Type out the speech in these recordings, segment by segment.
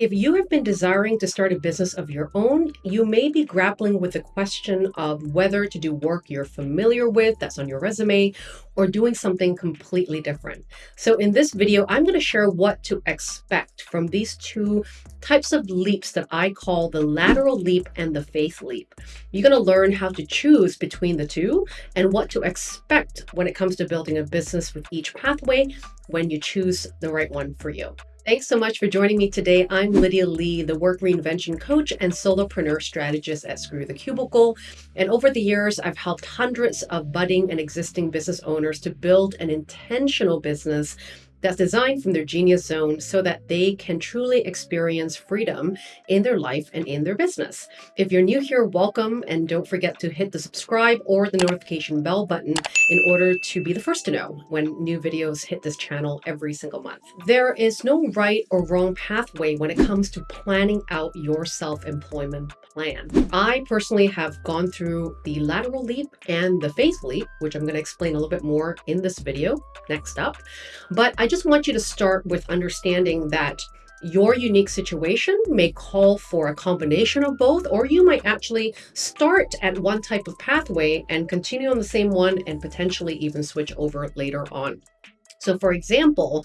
If you have been desiring to start a business of your own, you may be grappling with the question of whether to do work you're familiar with, that's on your resume, or doing something completely different. So in this video, I'm going to share what to expect from these two types of leaps that I call the lateral leap and the faith leap. You're going to learn how to choose between the two and what to expect when it comes to building a business with each pathway when you choose the right one for you. Thanks so much for joining me today. I'm Lydia Lee, the work reinvention coach and solopreneur strategist at Screw the Cubicle. And over the years, I've helped hundreds of budding and existing business owners to build an intentional business that's designed from their genius zone so that they can truly experience freedom in their life and in their business. If you're new here, welcome, and don't forget to hit the subscribe or the notification bell button in order to be the first to know when new videos hit this channel every single month. There is no right or wrong pathway when it comes to planning out your self-employment plan. I personally have gone through the lateral leap and the faith leap, which I'm going to explain a little bit more in this video next up. But I just want you to start with understanding that your unique situation may call for a combination of both, or you might actually start at one type of pathway and continue on the same one and potentially even switch over later on. So for example,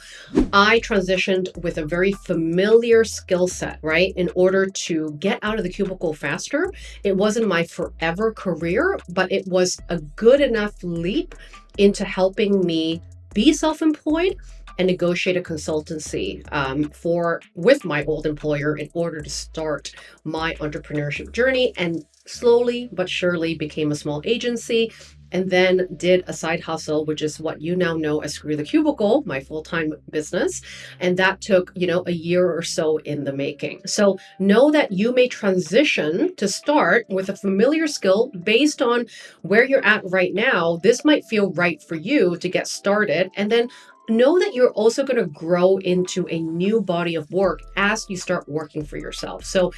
I transitioned with a very familiar skill set, right? In order to get out of the cubicle faster. It wasn't my forever career, but it was a good enough leap into helping me be self-employed and negotiate a consultancy um, for with my old employer in order to start my entrepreneurship journey and slowly but surely became a small agency and then did a side hustle, which is what you now know as Screw the Cubicle, my full-time business. And that took, you know, a year or so in the making. So know that you may transition to start with a familiar skill based on where you're at right now. This might feel right for you to get started. And then know that you're also going to grow into a new body of work as you start working for yourself. So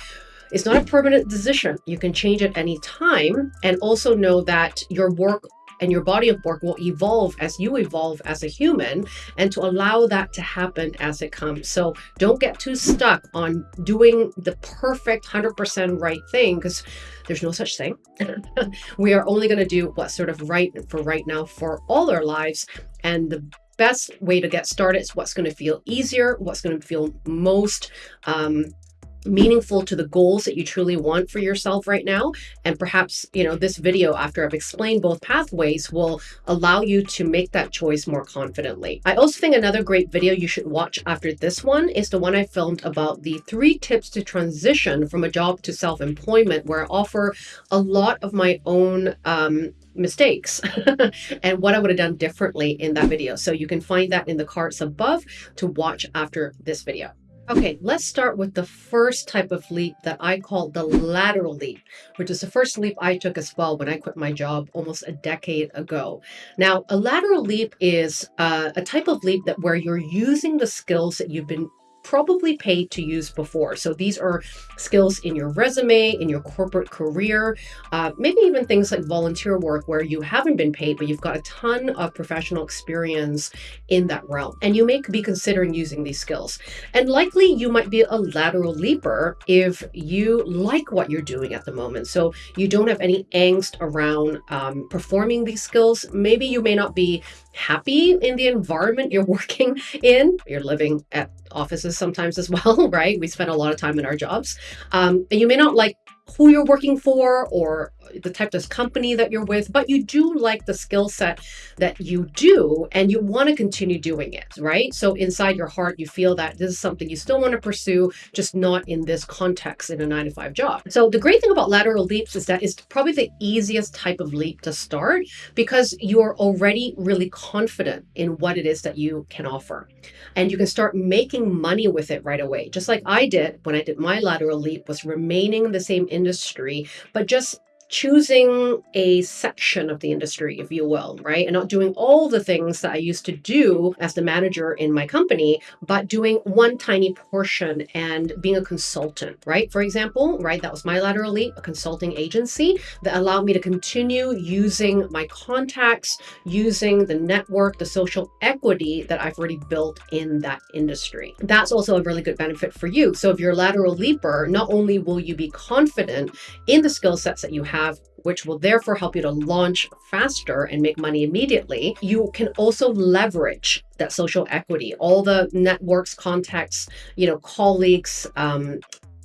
it's not a permanent decision. You can change at any time and also know that your work and your body of work will evolve as you evolve as a human and to allow that to happen as it comes. So don't get too stuck on doing the perfect 100% right thing because there's no such thing. we are only going to do what's sort of right for right now for all our lives. And the best way to get started is what's going to feel easier, what's going to feel most um, meaningful to the goals that you truly want for yourself right now. And perhaps, you know, this video after I've explained both pathways will allow you to make that choice more confidently. I also think another great video you should watch after this one is the one I filmed about the three tips to transition from a job to self-employment where I offer a lot of my own um, mistakes and what I would have done differently in that video. So you can find that in the cards above to watch after this video. Okay, let's start with the first type of leap that I call the lateral leap, which is the first leap I took as well when I quit my job almost a decade ago. Now, a lateral leap is uh, a type of leap that where you're using the skills that you've been probably paid to use before. So these are skills in your resume, in your corporate career, uh, maybe even things like volunteer work where you haven't been paid, but you've got a ton of professional experience in that realm. And you may be considering using these skills. And likely you might be a lateral leaper if you like what you're doing at the moment. So you don't have any angst around um, performing these skills. Maybe you may not be happy in the environment you're working in. You're living at offices sometimes as well, right? We spend a lot of time in our jobs. Um, and you may not like who you're working for or the type of company that you're with, but you do like the skill set that you do and you want to continue doing it, right? So inside your heart, you feel that this is something you still want to pursue, just not in this context in a nine to five job. So the great thing about lateral leaps is that it's probably the easiest type of leap to start because you're already really confident in what it is that you can offer. And you can start making money with it right away. Just like I did when I did my lateral leap was remaining in the same industry, but just choosing a section of the industry, if you will, right? And not doing all the things that I used to do as the manager in my company, but doing one tiny portion and being a consultant, right? For example, right, that was my lateral leap, a consulting agency that allowed me to continue using my contacts, using the network, the social equity that I've already built in that industry. That's also a really good benefit for you. So if you're a lateral leaper, not only will you be confident in the skill sets that you have, which will therefore help you to launch faster and make money immediately. You can also leverage that social equity, all the networks, contacts, you know, colleagues, um,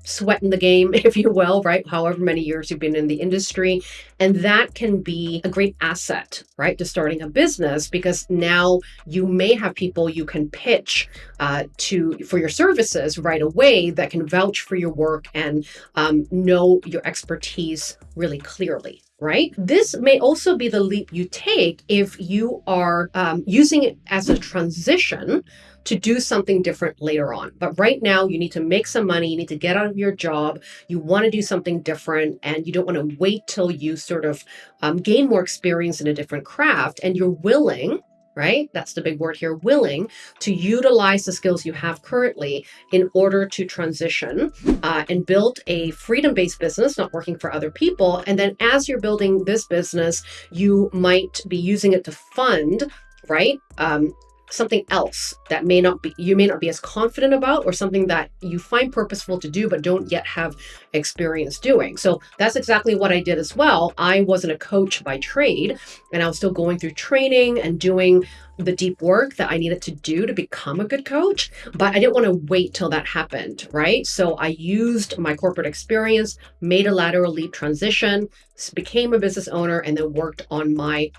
sweat in the game, if you will, right? However many years you've been in the industry. And that can be a great asset, right, to starting a business because now you may have people you can pitch uh, to for your services right away that can vouch for your work and um, know your expertise really clearly right? This may also be the leap you take if you are um, using it as a transition to do something different later on. But right now, you need to make some money, you need to get out of your job, you want to do something different, and you don't want to wait till you sort of um, gain more experience in a different craft, and you're willing right? That's the big word here willing to utilize the skills you have currently in order to transition uh, and build a freedom based business, not working for other people. And then as you're building this business, you might be using it to fund, right? Um, something else that may not be you may not be as confident about or something that you find purposeful to do but don't yet have experience doing. So that's exactly what i did as well. I wasn't a coach by trade and i was still going through training and doing the deep work that i needed to do to become a good coach but i didn't want to wait till that happened right? So i used my corporate experience made a lateral leap transition became a business owner and then worked on my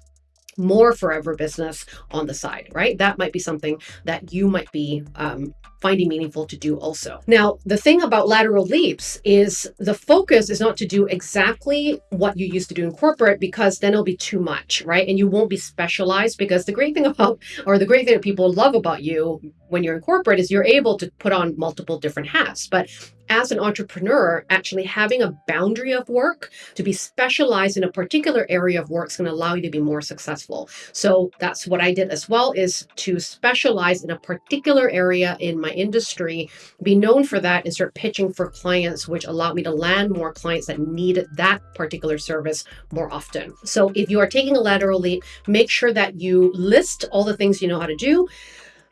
more forever business on the side, right? That might be something that you might be um, finding meaningful to do also. Now, the thing about lateral leaps is the focus is not to do exactly what you used to do in corporate because then it'll be too much, right? And you won't be specialized because the great thing about, or the great thing that people love about you when you're in corporate is you're able to put on multiple different hats. But as an entrepreneur, actually having a boundary of work to be specialized in a particular area of work is going to allow you to be more successful. So that's what I did as well is to specialize in a particular area in my industry, be known for that and start pitching for clients, which allowed me to land more clients that needed that particular service more often. So if you are taking a lateral leap, make sure that you list all the things you know how to do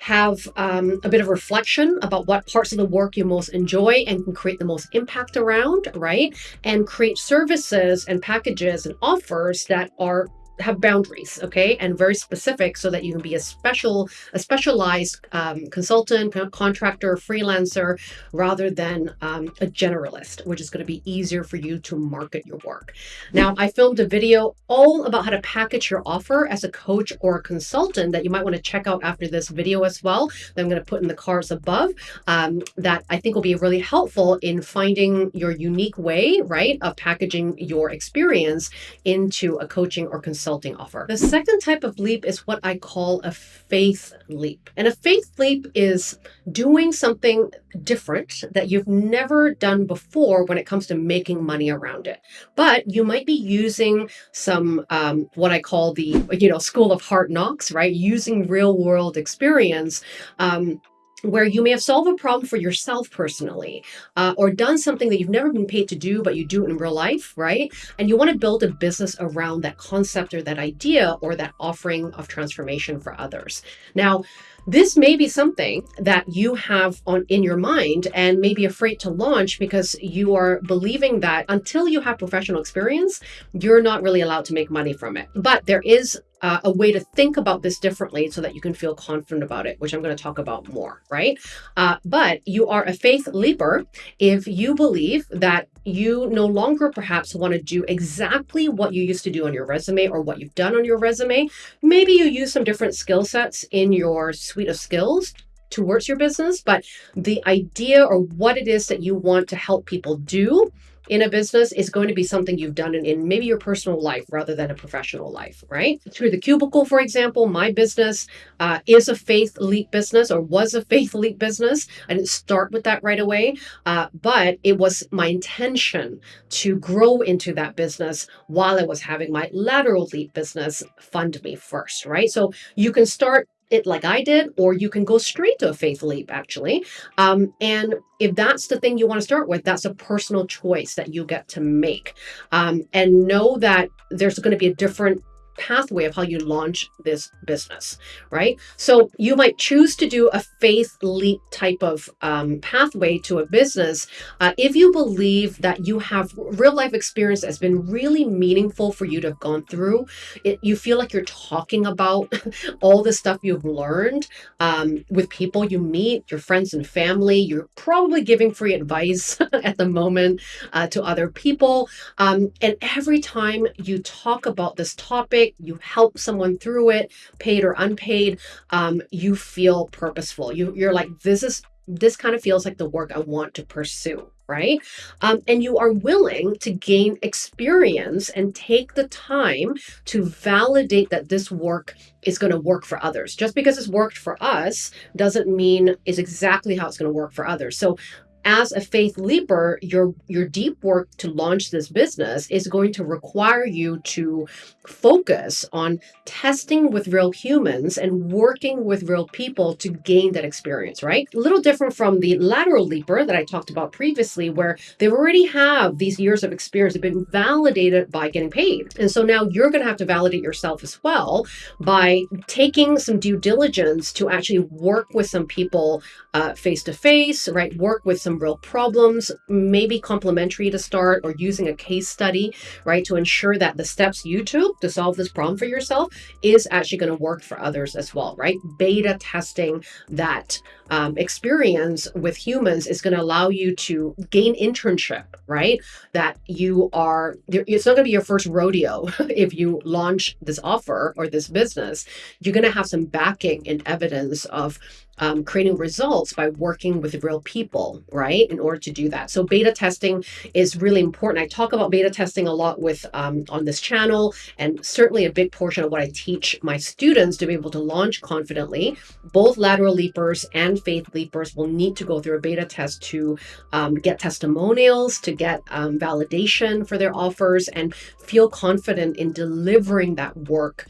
have um, a bit of reflection about what parts of the work you most enjoy and can create the most impact around, right? And create services and packages and offers that are have boundaries, okay, and very specific, so that you can be a special, a specialized um, consultant, contractor, freelancer, rather than um, a generalist, which is going to be easier for you to market your work. Now, I filmed a video all about how to package your offer as a coach or a consultant that you might want to check out after this video as well. That I'm going to put in the cards above. Um, that I think will be really helpful in finding your unique way, right, of packaging your experience into a coaching or consulting consulting offer. The second type of leap is what I call a faith leap. And a faith leap is doing something different that you've never done before when it comes to making money around it. But you might be using some, um, what I call the, you know, school of hard knocks, right? Using real world experience um, where you may have solved a problem for yourself personally uh, or done something that you've never been paid to do but you do it in real life right? And you want to build a business around that concept or that idea or that offering of transformation for others. Now this may be something that you have on in your mind and may be afraid to launch because you are believing that until you have professional experience you're not really allowed to make money from it but there is uh, a way to think about this differently so that you can feel confident about it, which I'm going to talk about more, right? Uh, but you are a faith leaper if you believe that you no longer perhaps want to do exactly what you used to do on your resume or what you've done on your resume. Maybe you use some different skill sets in your suite of skills towards your business, but the idea or what it is that you want to help people do in a business is going to be something you've done in, in maybe your personal life rather than a professional life, right? Screw the Cubicle, for example, my business uh, is a faith leap business or was a faith leap business. I didn't start with that right away, uh, but it was my intention to grow into that business while I was having my lateral leap business fund me first, right? So you can start it like I did, or you can go straight to a faith leap, actually. Um, and if that's the thing you want to start with, that's a personal choice that you get to make. Um, and know that there's going to be a different pathway of how you launch this business, right? So you might choose to do a faith leap type of um, pathway to a business uh, if you believe that you have real life experience that's been really meaningful for you to have gone through. It, you feel like you're talking about all the stuff you've learned um, with people you meet, your friends and family. You're probably giving free advice at the moment uh, to other people. Um, and every time you talk about this topic, you help someone through it, paid or unpaid, um, you feel purposeful. You, you're like, this is this kind of feels like the work I want to pursue, right? Um, and you are willing to gain experience and take the time to validate that this work is going to work for others. Just because it's worked for us doesn't mean is exactly how it's going to work for others. So as a faith leaper, your your deep work to launch this business is going to require you to focus on testing with real humans and working with real people to gain that experience, right? A little different from the lateral leaper that I talked about previously, where they already have these years of experience, have been validated by getting paid. And so now you're going to have to validate yourself as well by taking some due diligence to actually work with some people uh, face to face, right? Work with some some real problems, maybe complimentary to start or using a case study, right, to ensure that the steps you took to solve this problem for yourself is actually going to work for others as well, right? Beta testing that um, experience with humans is going to allow you to gain internship, right? That you are, it's not going to be your first rodeo if you launch this offer or this business. You're going to have some backing and evidence of um, creating results by working with real people, right? In order to do that. So beta testing is really important. I talk about beta testing a lot with um, on this channel, and certainly a big portion of what I teach my students to be able to launch confidently. Both lateral leapers and faith leapers will need to go through a beta test to um, get testimonials, to get um, validation for their offers, and feel confident in delivering that work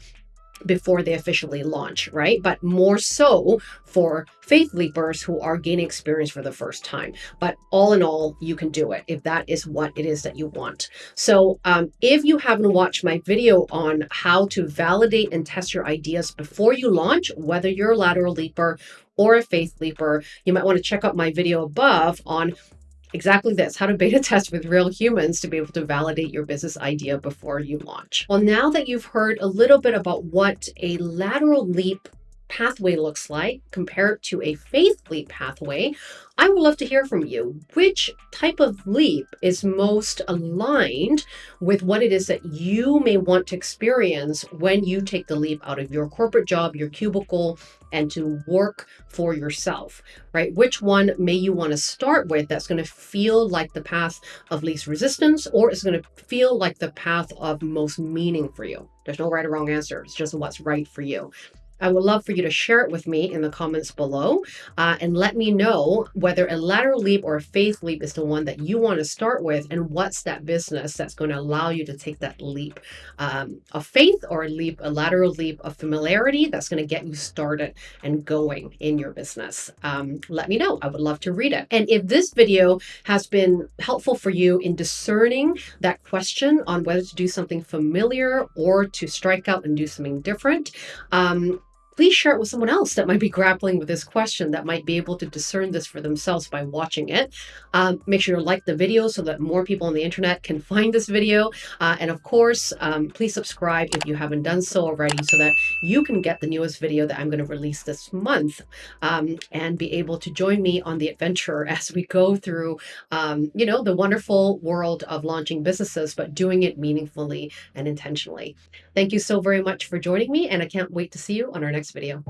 before they officially launch, right? But more so for faith leapers who are gaining experience for the first time. But all in all, you can do it if that is what it is that you want. So um, if you haven't watched my video on how to validate and test your ideas before you launch, whether you're a lateral leaper or a faith leaper, you might want to check out my video above on exactly this, how to beta test with real humans to be able to validate your business idea before you launch. Well, now that you've heard a little bit about what a lateral leap pathway looks like, compared to a faith leap pathway, I would love to hear from you. Which type of leap is most aligned with what it is that you may want to experience when you take the leap out of your corporate job, your cubicle, and to work for yourself, right? Which one may you want to start with that's going to feel like the path of least resistance or is going to feel like the path of most meaning for you? There's no right or wrong answer. It's just what's right for you. I would love for you to share it with me in the comments below uh, and let me know whether a lateral leap or a faith leap is the one that you want to start with and what's that business that's going to allow you to take that leap um, of faith or a leap, a lateral leap of familiarity that's going to get you started and going in your business. Um, let me know. I would love to read it. And if this video has been helpful for you in discerning that question on whether to do something familiar or to strike out and do something different, um, please share it with someone else that might be grappling with this question that might be able to discern this for themselves by watching it. Um, make sure to like the video so that more people on the internet can find this video. Uh, and of course, um, please subscribe if you haven't done so already so that you can get the newest video that I'm going to release this month um, and be able to join me on the adventure as we go through, um, you know, the wonderful world of launching businesses, but doing it meaningfully and intentionally. Thank you so very much for joining me, and I can't wait to see you on our next video.